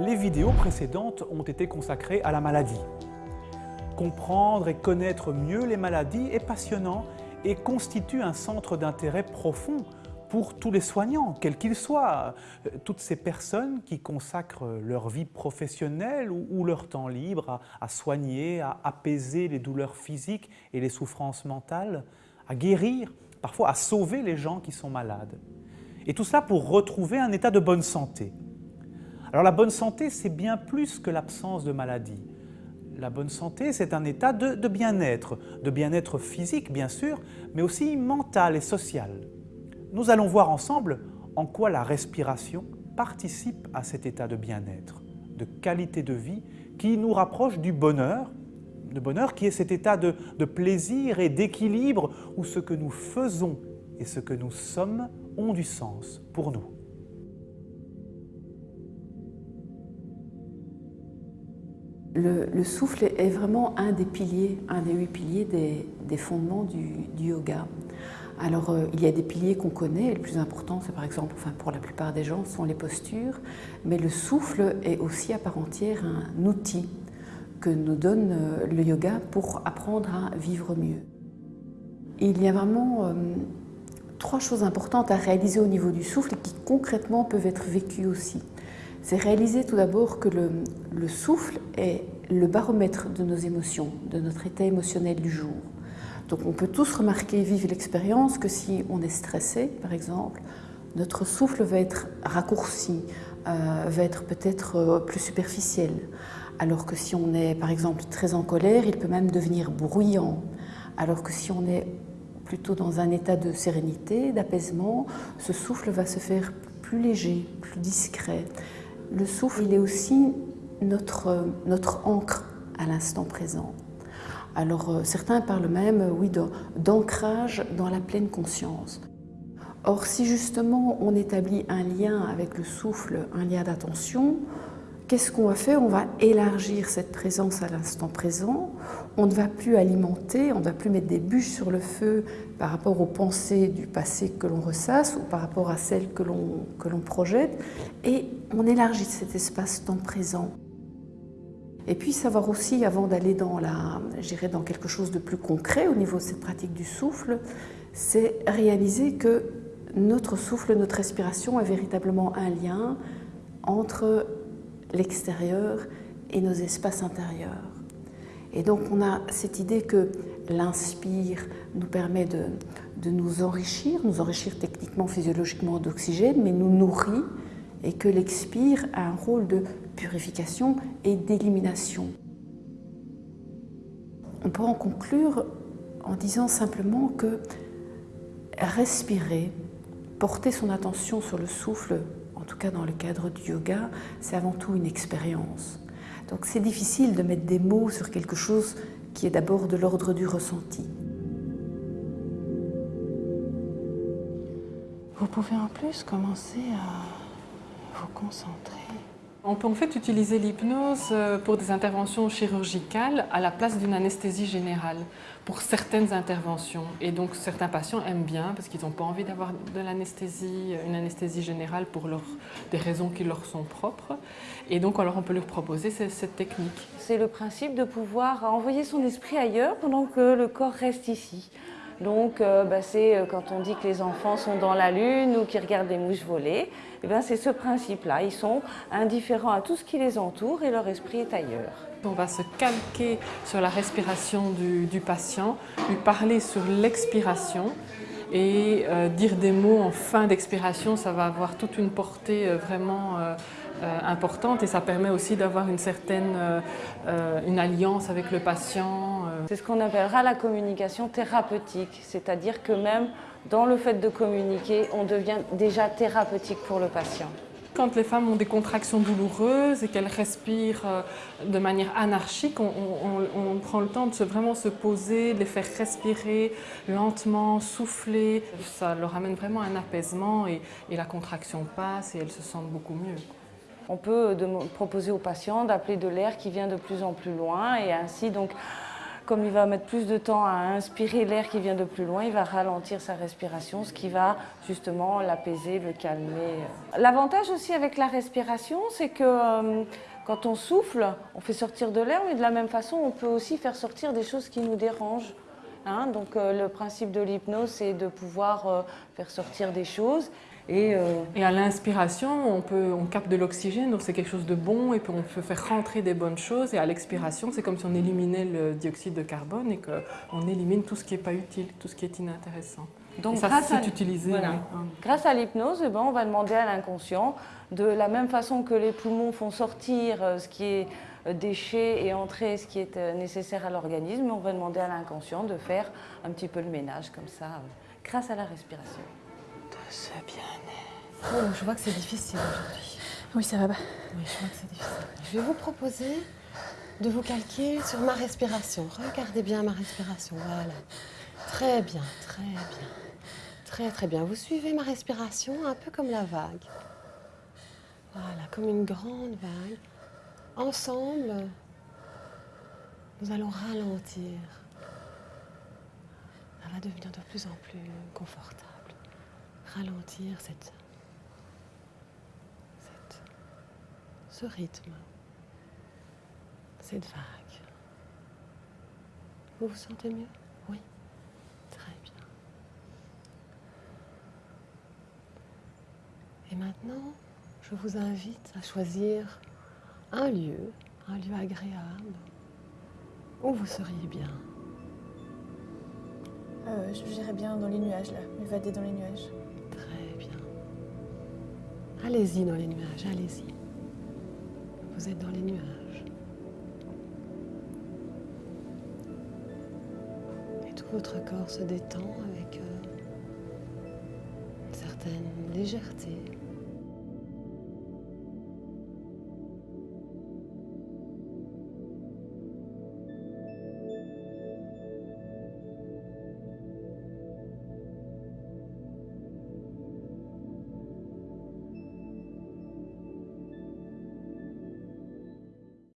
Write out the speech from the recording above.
Les vidéos précédentes ont été consacrées à la maladie. Comprendre et connaître mieux les maladies est passionnant et constitue un centre d'intérêt profond pour tous les soignants, quels qu'ils soient, toutes ces personnes qui consacrent leur vie professionnelle ou, leur temps libre à, soigner, à apaiser les douleurs physiques et les souffrances mentales, à guérir, parfois à sauver les gens qui sont malades. Et tout cela pour retrouver un état de bonne santé. Alors la bonne santé, c'est bien plus que l'absence de maladie. La bonne santé, c'est un état de, bien-être, de bien-être physique bien sûr, mais aussi mental et social. Nous allons voir ensemble en quoi la respiration participe à cet état de bien-être, de qualité de vie qui nous rapproche du bonheur, le bonheur qui est cet état de, de plaisir et d'équilibre où ce que nous faisons et ce que nous sommes ont du sens pour nous. Le, souffle est vraiment un des piliers, un des huit piliers des, fondements du, yoga. Alors, euh, il y a des piliers qu'on connaît, le plus important, c'est par exemple, enfin pour la plupart des gens, sont les postures, mais le souffle est aussi à part entière un outil que nous donne euh, le yoga pour apprendre à vivre mieux. Il y a vraiment euh, trois choses importantes à réaliser au niveau du souffle et qui concrètement peuvent être vécues aussi c'est réaliser tout d'abord que le, souffle est le baromètre de nos émotions, de notre état émotionnel du jour. Donc on peut tous remarquer, vivre l'expérience que si on est stressé, par exemple, notre souffle va être raccourci, euh, va être peut-être euh, plus superficiel. Alors que si on est par exemple très en colère, il peut même devenir bruyant. Alors que si on est plutôt dans un état de sérénité, d'apaisement, ce souffle va se faire plus léger, plus discret. Le souffle, il est aussi notre, notre encre à l'instant présent. Alors euh, certains parlent même, euh, oui, d'ancrage dans la pleine conscience. Or, si justement on établit un lien avec le souffle, un lien d'attention, qu'est-ce qu'on va faire? On va élargir cette présence à l'instant présent. On ne va plus alimenter, on ne va plus mettre des bûches sur le feu par rapport aux pensées du passé que l'on ressasse ou par rapport à celles que l'on projette. Et on élargit cet espace temps présent. Et puis savoir aussi, avant d'aller dans, dans quelque chose de plus concret au niveau de cette pratique du souffle, c'est réaliser que notre souffle, notre respiration est véritablement un lien entre l'extérieur et nos espaces intérieurs. Et donc on a cette idée que l'inspire nous permet de, de, nous enrichir, nous enrichir techniquement, physiologiquement d'oxygène, mais nous nourrit, et que l'expire a un rôle de purification et d'élimination. On peut en conclure en disant simplement que respirer, porter son attention sur le souffle tout cas dans le cadre du yoga, c'est avant tout une expérience. Donc c'est difficile de mettre des mots sur quelque chose qui est d'abord de l'ordre du ressenti. Vous pouvez en plus commencer à vous concentrer on peut en fait utiliser l'hypnose euh, pour des interventions chirurgicales à la place d'une anesthésie générale pour certaines interventions. Et donc certains patients aiment bien parce qu'ils n'ont pas envie d'avoir de l'anesthésie, une anesthésie générale pour des raisons qui leur sont propres. Et donc alors on peut leur proposer cette technique. C'est le principe de pouvoir envoyer son esprit ailleurs pendant que le corps reste ici. Donc euh, bah, c'est euh, quand on dit que les enfants sont dans la lune ou qu'ils regardent des mouches voler, eh ben, c'est ce principe-là. Ils sont indifférents à tout ce qui les entoure et leur esprit est ailleurs. On va se calquer sur la respiration du, patient, lui parler sur l'expiration et euh, dire des mots en fin d'expiration, ça va avoir toute une portée vraiment importante et ça permet aussi d'avoir une certaine une alliance avec le patient. C'est ce qu'on appellera la communication thérapeutique, c'est-à-dire que même dans le fait de communiquer, on devient déjà thérapeutique pour le patient. Quand les femmes ont des contractions douloureuses et qu'elles respirent de manière anarchique, on, prend le temps de se, vraiment se poser, de les faire respirer lentement, souffler. Ça leur amène vraiment un apaisement et, et la contraction passe et elles se sentent beaucoup mieux. On peut proposer aux patients d'appeler de l'air qui vient de plus en plus loin et ainsi donc comme il va mettre plus de temps à inspirer l'air qui vient de plus loin, il va ralentir sa respiration, ce qui va justement l'apaiser, le calmer. L'avantage aussi avec la respiration, c'est que euh, quand on souffle, on fait sortir de l'air, mais de la même façon, on peut aussi faire sortir des choses qui nous dérangent. Hein. donc euh, le principe de l'hypnose, c'est de pouvoir euh, faire sortir des choses. Et, à l'inspiration, on, on capte de l'oxygène, donc c'est quelque chose de bon, et puis on peut faire rentrer des bonnes choses. Et à l'expiration, c'est comme si on éliminait le dioxyde de carbone et qu'on élimine tout ce qui n'est pas utile, tout ce qui est inintéressant. Donc ça, grâce, à, utilisé, grâce à l'hypnose, eh ben, on va demander à l'inconscient, de la même façon que les poumons font sortir euh, ce qui est euh, déchet et entrer ce qui est euh, nécessaire à l'organisme, on va demander à l'inconscient de faire un petit peu le ménage comme ça, grâce à la respiration. Ce bien-être. je vois que c'est difficile aujourd'hui. Oui, ça va. Oui, je vois que c'est difficile. Je vais vous proposer de vous calquer sur ma respiration. Regardez bien ma respiration, voilà. Très bien, très bien. Très très bien. Vous suivez ma respiration un peu comme la vague. Voilà, comme une grande vague. Ensemble, nous allons ralentir. Ça va devenir de plus en plus confortable. Ralentir cette, ce rythme, cette vague. Vous vous sentez mieux? Oui. Très bien. Et maintenant, je vous invite à choisir un lieu, un lieu agréable, où vous seriez bien. Euh, je j'irais bien dans les nuages, là, m'évader dans les nuages. Très bien. Allez-y dans les nuages, allez-y. Vous êtes dans les nuages. Et tout votre corps se détend avec euh, une certaine légèreté.